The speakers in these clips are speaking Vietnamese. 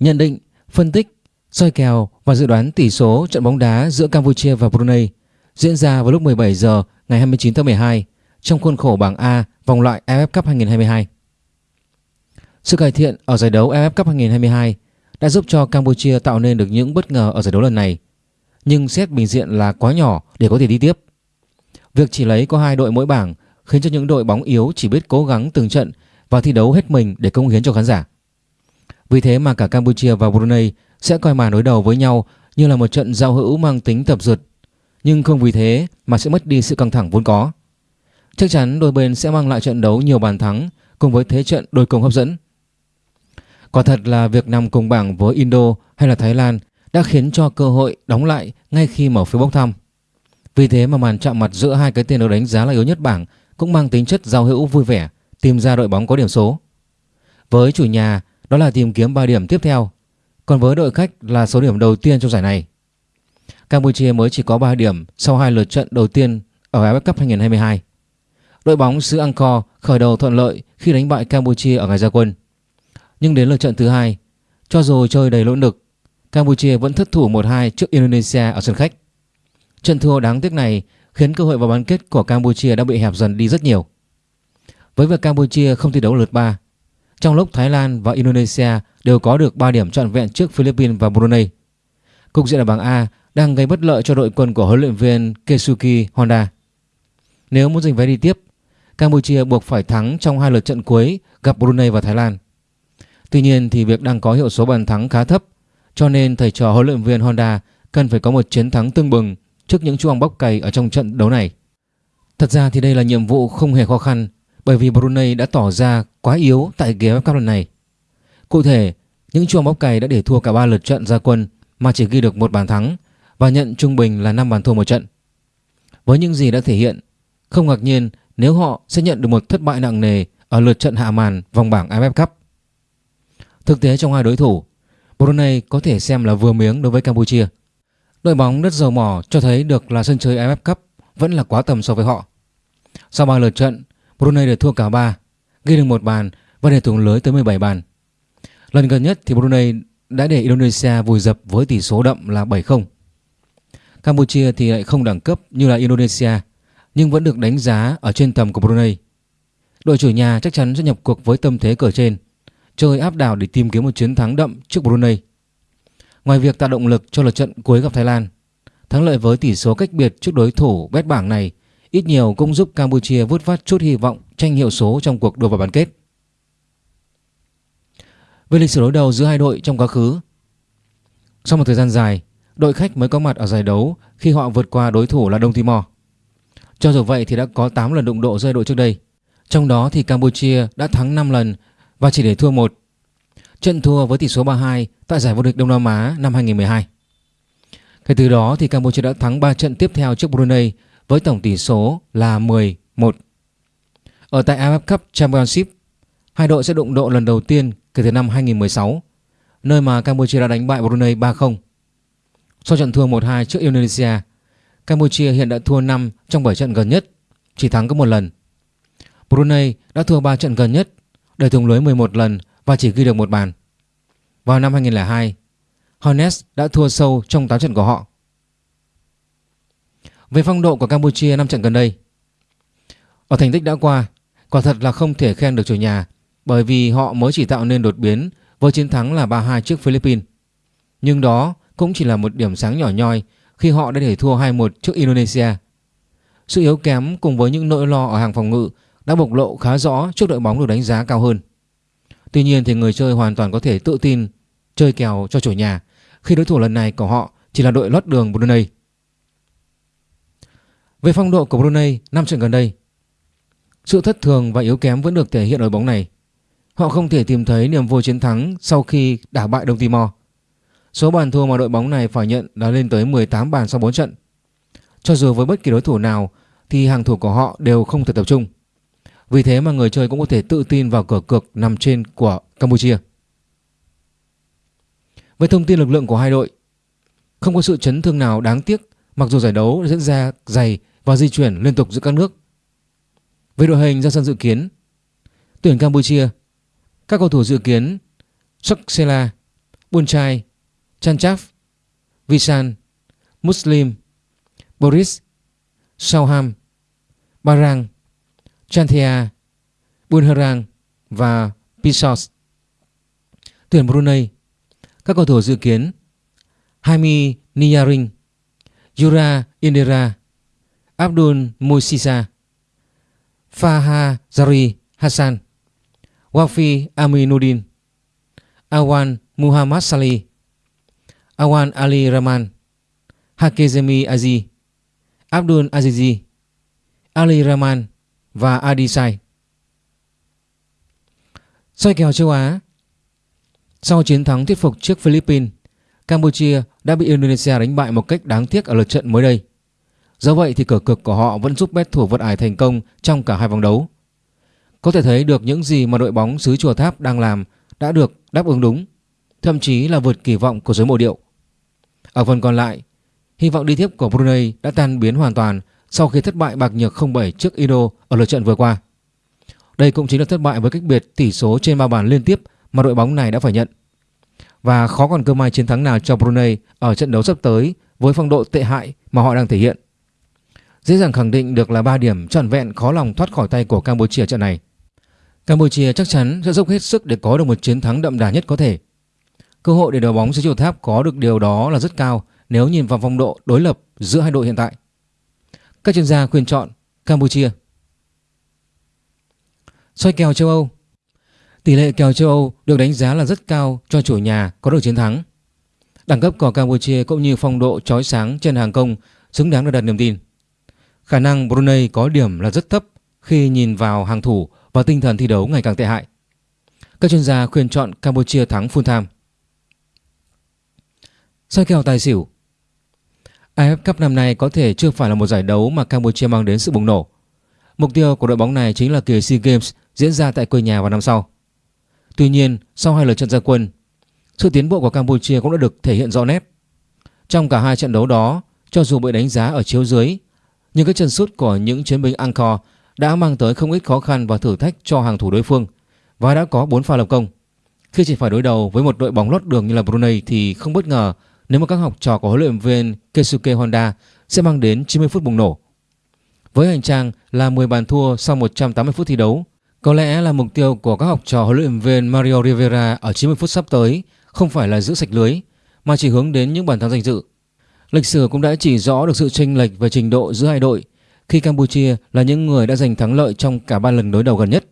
Nhận định, phân tích, soi kèo và dự đoán tỷ số trận bóng đá giữa Campuchia và Brunei diễn ra vào lúc 17 giờ ngày 29 tháng 12 trong khuôn khổ bảng A vòng loại AFF Cup 2022. Sự cải thiện ở giải đấu AFF Cup 2022 đã giúp cho Campuchia tạo nên được những bất ngờ ở giải đấu lần này, nhưng xét bình diện là quá nhỏ để có thể đi tiếp. Việc chỉ lấy có hai đội mỗi bảng khiến cho những đội bóng yếu chỉ biết cố gắng từng trận và thi đấu hết mình để công hiến cho khán giả. Vì thế mà cả Campuchia và Brunei sẽ coi màn đối đầu với nhau như là một trận giao hữu mang tính tập dượt, nhưng không vì thế mà sẽ mất đi sự căng thẳng vốn có. Chắc chắn đôi bên sẽ mang lại trận đấu nhiều bàn thắng cùng với thế trận đôi công hấp dẫn. Quả thật là việc nằm cùng bảng với Indo hay là Thái Lan đã khiến cho cơ hội đóng lại ngay khi mở phiếu bốc thăm. Vì thế mà màn chạm mặt giữa hai cái tên được đánh giá là yếu nhất bảng cũng mang tính chất giao hữu vui vẻ, tìm ra đội bóng có điểm số. Với chủ nhà, đó là tìm kiếm 3 điểm tiếp theo, còn với đội khách là số điểm đầu tiên trong giải này. Campuchia mới chỉ có 3 điểm sau hai lượt trận đầu tiên ở AFF Cup 2022. Đội bóng xứ Angkor khởi đầu thuận lợi khi đánh bại Campuchia ở ngày ra quân. Nhưng đến lượt trận thứ hai, cho dù chơi đầy nỗ lực, Campuchia vẫn thất thủ 1-2 trước Indonesia ở sân khách. Trận thua đáng tiếc này khiến cơ hội vào bán kết của Campuchia đã bị hẹp dần đi rất nhiều. Với việc Campuchia không thi đấu lượt 3, trong lúc Thái Lan và Indonesia đều có được 3 điểm trọn vẹn trước Philippines và Brunei. Cục diện ở bảng A đang gây bất lợi cho đội quân của huấn luyện viên Kesuki Honda. Nếu muốn giành vé đi tiếp, Campuchia buộc phải thắng trong hai lượt trận cuối gặp Brunei và Thái Lan. Tuy nhiên thì việc đang có hiệu số bàn thắng khá thấp, cho nên thầy trò huấn luyện viên Honda cần phải có một chiến thắng tương bừng trước những chuông bóc cày ở trong trận đấu này. Thật ra thì đây là nhiệm vụ không hề khó khăn bởi vì Brunei đã tỏ ra quá yếu tại ghế Cup lần này. Cụ thể, những chuông bóc cày đã để thua cả 3 lượt trận ra quân mà chỉ ghi được một bàn thắng và nhận trung bình là 5 bàn thua một trận. Với những gì đã thể hiện, không ngạc nhiên nếu họ sẽ nhận được một thất bại nặng nề ở lượt trận hạ màn vòng bảng AFF Cup. Thực tế trong hai đối thủ, Brunei có thể xem là vừa miếng đối với Campuchia. Đội bóng đất dầu mỏ cho thấy được là sân chơi AFF Cup vẫn là quá tầm so với họ. Sau 3 lượt trận, Brunei để thua cả 3, ghi được một bàn và để thủng lưới tới 17 bàn. Lần gần nhất thì Brunei đã để Indonesia vùi dập với tỷ số đậm là 7-0. Campuchia thì lại không đẳng cấp như là Indonesia nhưng vẫn được đánh giá ở trên tầm của Brunei. Đội chủ nhà chắc chắn sẽ nhập cuộc với tâm thế cờ trên, chơi áp đảo để tìm kiếm một chiến thắng đậm trước Brunei. Ngoài việc tạo động lực cho lượt trận cuối gặp Thái Lan, thắng lợi với tỷ số cách biệt trước đối thủ bét bảng này ít nhiều cũng giúp Campuchia vút vát chút hy vọng tranh hiệu số trong cuộc đua vào bán kết. Về lịch sử đối đầu giữa hai đội trong quá khứ, sau một thời gian dài, đội khách mới có mặt ở giải đấu khi họ vượt qua đối thủ là Đông Timor. Cho dù vậy thì đã có 8 lần đụng độ giữa đội trước đây. Trong đó thì Campuchia đã thắng 5 lần và chỉ để thua một. Trận thua với tỷ số 3-2 tại giải vô địch Đông Nam Á năm 2012. Kể từ đó thì Campuchia đã thắng 3 trận tiếp theo trước Brunei với tổng tỷ số là 10-1. Ở tại AFF Cup Championship, hai đội sẽ đụng độ lần đầu tiên kể từ năm 2016, nơi mà Campuchia đã đánh bại Brunei 3-0. Sau trận thua 1-2 trước Indonesia, Campuchia hiện đã thua 5 trong 7 trận gần nhất, chỉ thắng có một lần. Brunei đã thua 3 trận gần nhất, để thủng lưới 11 lần và chỉ ghi được một bàn. Vào năm 2002, Hornets đã thua sâu trong 8 trận của họ. Về phong độ của Campuchia năm trận gần đây, ở thành tích đã qua, quả thật là không thể khen được chủ nhà bởi vì họ mới chỉ tạo nên đột biến với chiến thắng là 3-2 trước Philippines. Nhưng đó cũng chỉ là một điểm sáng nhỏ nhoi khi họ đã để thua 2-1 trước Indonesia. Sự yếu kém cùng với những nỗi lo ở hàng phòng ngự đã bộc lộ khá rõ trước đội bóng được đánh giá cao hơn. Tuy nhiên thì người chơi hoàn toàn có thể tự tin chơi kèo cho chủ nhà khi đối thủ lần này của họ chỉ là đội lót đường Brunei. Về phong độ của Brunei năm trận gần đây, sự thất thường và yếu kém vẫn được thể hiện ở bóng này. Họ không thể tìm thấy niềm vui chiến thắng sau khi đả bại Đông Timor. Số bàn thua mà đội bóng này phải nhận đã lên tới 18 bàn sau 4 trận. Cho dù với bất kỳ đối thủ nào thì hàng thủ của họ đều không thể tập trung. Vì thế mà người chơi cũng có thể tự tin vào cửa cược nằm trên của Campuchia. Về thông tin lực lượng của hai đội, không có sự chấn thương nào đáng tiếc mặc dù giải đấu diễn ra dày và di chuyển liên tục giữa các nước. Về đội hình ra sân dự kiến, tuyển Campuchia, các cầu thủ dự kiến Saksela, Bunchai, Chanchaf, Visan, Muslim, Boris, Sauham, Barang, Chanthia, Bunharang và Pisos. Tuyển Brunei Các cầu thủ dự kiến Haimi Niyaring, Yura Indira, Abdul Musisa, Faha Zari Hassan, Wafi Aminuddin, Awan Muhammad Salih, Awan Ali Rahman, Hakezemi Aziz, Abdul Azizi, Ali Rahman và Adisai. Soi kèo châu Á Sau chiến thắng thuyết phục trước Philippines, Campuchia đã bị Indonesia đánh bại một cách đáng tiếc ở lượt trận mới đây. Do vậy thì cửa cực của họ vẫn giúp bet thủ vượt ải thành công trong cả hai vòng đấu. Có thể thấy được những gì mà đội bóng xứ Chùa Tháp đang làm đã được đáp ứng đúng, thậm chí là vượt kỳ vọng của giới mộ điệu. Ở phần còn lại, hy vọng đi tiếp của Brunei đã tan biến hoàn toàn sau khi thất bại bạc nhược 0-7 trước Indo ở lượt trận vừa qua. Đây cũng chính là thất bại với cách biệt tỷ số trên ba bàn liên tiếp mà đội bóng này đã phải nhận. Và khó còn cơ may chiến thắng nào cho Brunei ở trận đấu sắp tới với phong độ tệ hại mà họ đang thể hiện. Dễ dàng khẳng định được là 3 điểm trọn vẹn khó lòng thoát khỏi tay của Campuchia trận này. Campuchia chắc chắn sẽ dốc hết sức để có được một chiến thắng đậm đà nhất có thể. Cơ hội để đội bóng xứ chiều Tháp có được điều đó là rất cao nếu nhìn vào phong độ đối lập giữa hai đội hiện tại. Các chuyên gia khuyên chọn Campuchia. Soi kèo châu Âu Tỷ lệ kèo châu Âu được đánh giá là rất cao cho chủ nhà có được chiến thắng. Đẳng cấp của Campuchia cũng như phong độ chói sáng trên hàng công xứng đáng được đặt niềm tin. Khả năng Brunei có điểm là rất thấp khi nhìn vào hàng thủ và tinh thần thi đấu ngày càng tệ hại. Các chuyên gia khuyên chọn Campuchia thắng full time. Soi kèo tài xỉu AFF Cup năm nay có thể chưa phải là một giải đấu mà Campuchia mang đến sự bùng nổ. Mục tiêu của đội bóng này chính là kỳ SEA Games diễn ra tại quê nhà vào năm sau. Tuy nhiên, sau hai lượt trận gia quân, sự tiến bộ của Campuchia cũng đã được thể hiện rõ nét. Trong cả hai trận đấu đó, cho dù bị đánh giá ở chiếu dưới, nhưng các chân sút của những chiến binh Angkor đã mang tới không ít khó khăn và thử thách cho hàng thủ đối phương và đã có 4 pha lập công. Khi chỉ phải đối đầu với một đội bóng lót đường như là Brunei thì không bất ngờ nếu mà các học trò của huấn luyện viên Keisuke Honda sẽ mang đến 90 phút bùng nổ. Với hành trang là 10 bàn thua sau 180 phút thi đấu, có lẽ là mục tiêu của các học trò huấn luyện viên Mario Rivera ở 90 phút sắp tới không phải là giữ sạch lưới mà chỉ hướng đến những bàn thắng danh dự. Lịch sử cũng đã chỉ rõ được sự chênh lệch về trình độ giữa hai đội khi Campuchia là những người đã giành thắng lợi trong cả ba lần đối đầu gần nhất.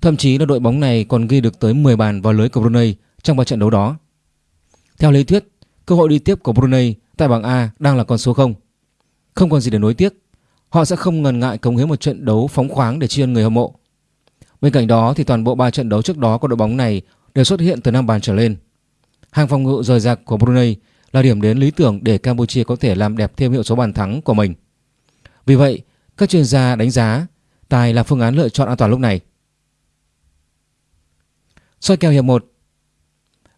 Thậm chí là đội bóng này còn ghi được tới 10 bàn vào lưới của Brunei trong ba trận đấu đó. Theo lý thuyết, cơ hội đi tiếp của Brunei tại bảng A đang là con số 0. Không còn gì để nối tiếc, họ sẽ không ngần ngại cống hiến một trận đấu phóng khoáng để tri ân người hâm mộ. Bên cạnh đó thì toàn bộ ba trận đấu trước đó của đội bóng này đều xuất hiện từ năm bàn trở lên. Hàng phòng ngự rời rạc của Brunei là điểm đến lý tưởng để Campuchia có thể làm đẹp thêm hiệu số bàn thắng của mình. Vì vậy, các chuyên gia đánh giá tài là phương án lựa chọn an toàn lúc này. Soi kèo hiệp 1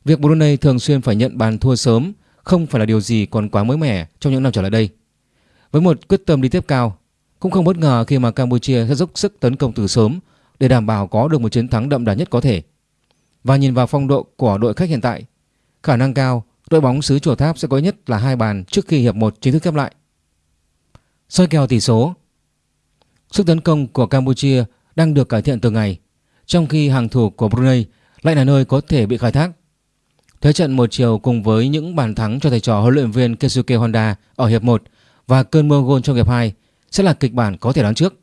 Việc Brunei thường xuyên phải nhận bàn thua sớm không phải là điều gì còn quá mới mẻ trong những năm trở lại đây. Với một quyết tâm đi tiếp cao, cũng không bất ngờ khi mà Campuchia sẽ dốc sức tấn công từ sớm để đảm bảo có được một chiến thắng đậm đà nhất có thể. Và nhìn vào phong độ của đội khách hiện tại, khả năng cao đội bóng xứ Chùa Tháp sẽ có nhất là hai bàn trước khi hiệp 1 chính thức khép lại. Soi kèo tỷ số Sức tấn công của Campuchia đang được cải thiện từng ngày, trong khi hàng thủ của Brunei lại là nơi có thể bị khai thác. Thế trận một chiều cùng với những bàn thắng cho thầy trò huấn luyện viên Keisuke Honda ở hiệp 1 và cơn mưa gôn trong hiệp 2 sẽ là kịch bản có thể đoán trước.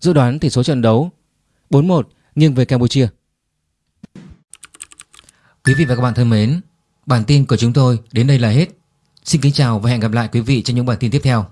Dự đoán tỷ số trận đấu 4-1 nghiêng về Campuchia. Quý vị và các bạn thân mến, bản tin của chúng tôi đến đây là hết. Xin kính chào và hẹn gặp lại quý vị trong những bản tin tiếp theo.